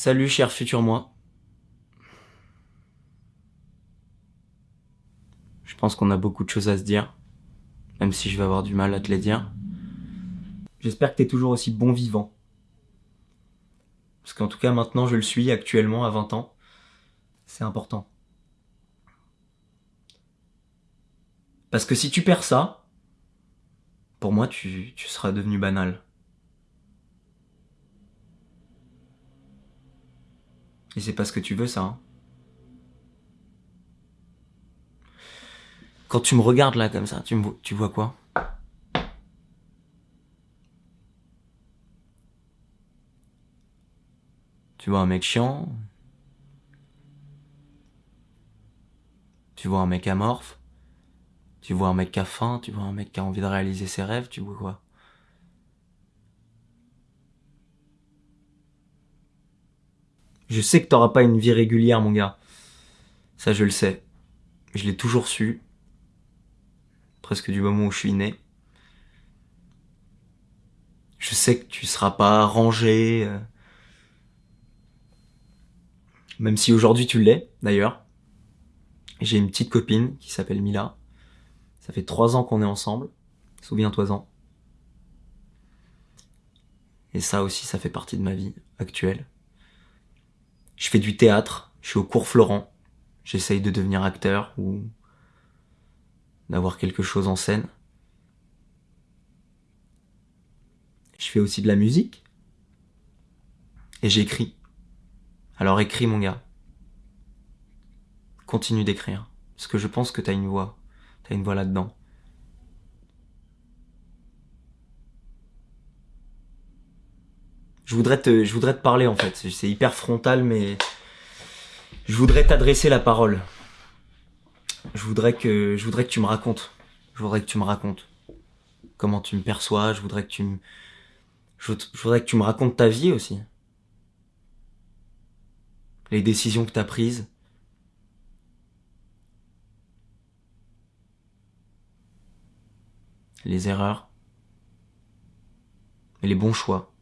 Salut cher futur moi. Je pense qu'on a beaucoup de choses à se dire, même si je vais avoir du mal à te les dire. J'espère que t'es toujours aussi bon vivant. Parce qu'en tout cas maintenant je le suis actuellement à 20 ans. C'est important. Parce que si tu perds ça, pour moi tu, tu seras devenu banal. Et c'est pas ce que tu veux ça. Hein. Quand tu me regardes là comme ça, tu, me, tu vois quoi? Tu vois un mec chiant. Tu vois un mec amorphe. Tu vois un mec qui a faim. Tu vois un mec qui a envie de réaliser ses rêves. Tu vois quoi? Je sais que t'auras pas une vie régulière, mon gars. Ça, je le sais. Je l'ai toujours su. Presque du moment où je suis né. Je sais que tu seras pas rangé. Euh. Même si aujourd'hui tu l'es, d'ailleurs. J'ai une petite copine qui s'appelle Mila. Ça fait trois ans qu'on est ensemble. Souviens-toi-en. Et ça aussi, ça fait partie de ma vie actuelle. Je fais du théâtre, je suis au cours Florent, j'essaye de devenir acteur ou d'avoir quelque chose en scène. Je fais aussi de la musique et j'écris. Alors écris mon gars. Continue d'écrire parce que je pense que t'as une voix, t'as une voix là-dedans. Je voudrais te, je voudrais te parler en fait. C'est hyper frontal, mais je voudrais t'adresser la parole. Je voudrais que, je voudrais que tu me racontes. Je voudrais que tu me racontes comment tu me perçois. Je voudrais que tu me, je, voudrais que tu me racontes ta vie aussi. Les décisions que tu as prises. Les erreurs. Et les bons choix.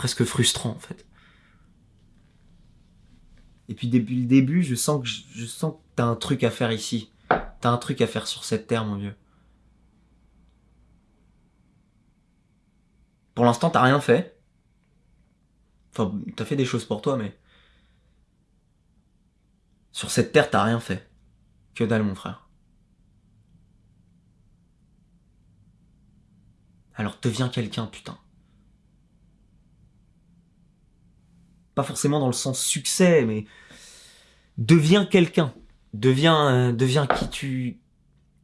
Presque frustrant en fait. Et puis depuis le début, je sens que je, sens que t'as un truc à faire ici. T'as un truc à faire sur cette terre, mon vieux. Pour l'instant, t'as rien fait. Enfin, t'as fait des choses pour toi, mais... Sur cette terre, t'as rien fait. Que dalle, mon frère. Alors deviens quelqu'un, putain. Pas forcément dans le sens succès, mais deviens quelqu'un, deviens, deviens qui tu,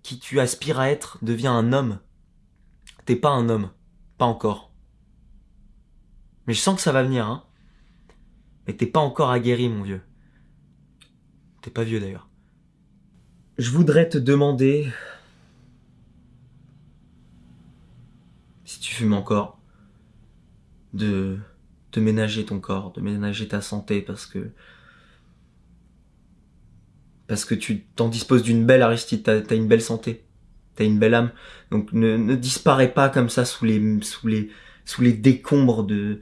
qui tu aspires à être, deviens un homme. T'es pas un homme, pas encore. Mais je sens que ça va venir, hein. Mais t'es pas encore aguerri, mon vieux. T'es pas vieux d'ailleurs. Je voudrais te demander si tu fumes encore de de ménager ton corps, de ménager ta santé parce que parce que tu t'en disposes d'une belle Aristide, t'as as une belle santé, t'as une belle âme, donc ne, disparais pas comme ça sous les sous les sous les décombres de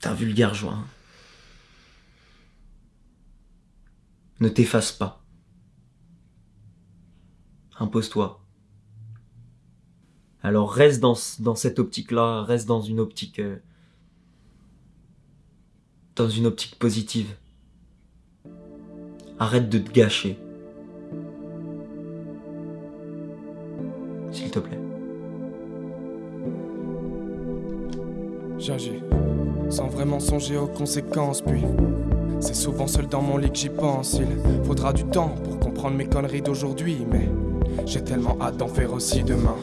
d'un vulgaire joint. Ne t'efface pas. Impose-toi. Alors reste dans, cette optique-là, reste dans une optique... Euh, dans une optique positive. Arrête de te gâcher. S'il te plaît. J'agis, sans vraiment songer aux conséquences, puis... C'est souvent seul dans mon lit que j'y pense, il faudra du temps pour comprendre mes conneries d'aujourd'hui, mais... J'ai tellement hâte d'en faire aussi demain.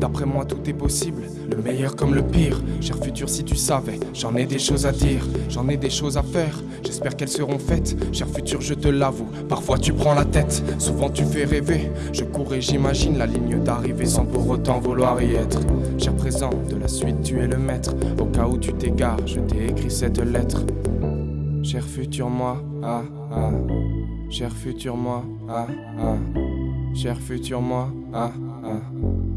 D'après moi, tout est possible, le meilleur comme le pire. Cher futur, si tu savais, j'en ai des choses à dire, j'en ai des choses à faire. J'espère qu'elles seront faites. Cher futur, je te l'avoue, parfois tu prends la tête, souvent tu fais rêver. Je cours et j'imagine la ligne d'arrivée sans pour autant vouloir y être. Cher présent, de la suite, tu es le maître. Au cas où tu t'égares, je t'ai écrit cette lettre. Cher futur moi, ah ah. Cher futur moi, ah ah. Cher futur moi, ah ah.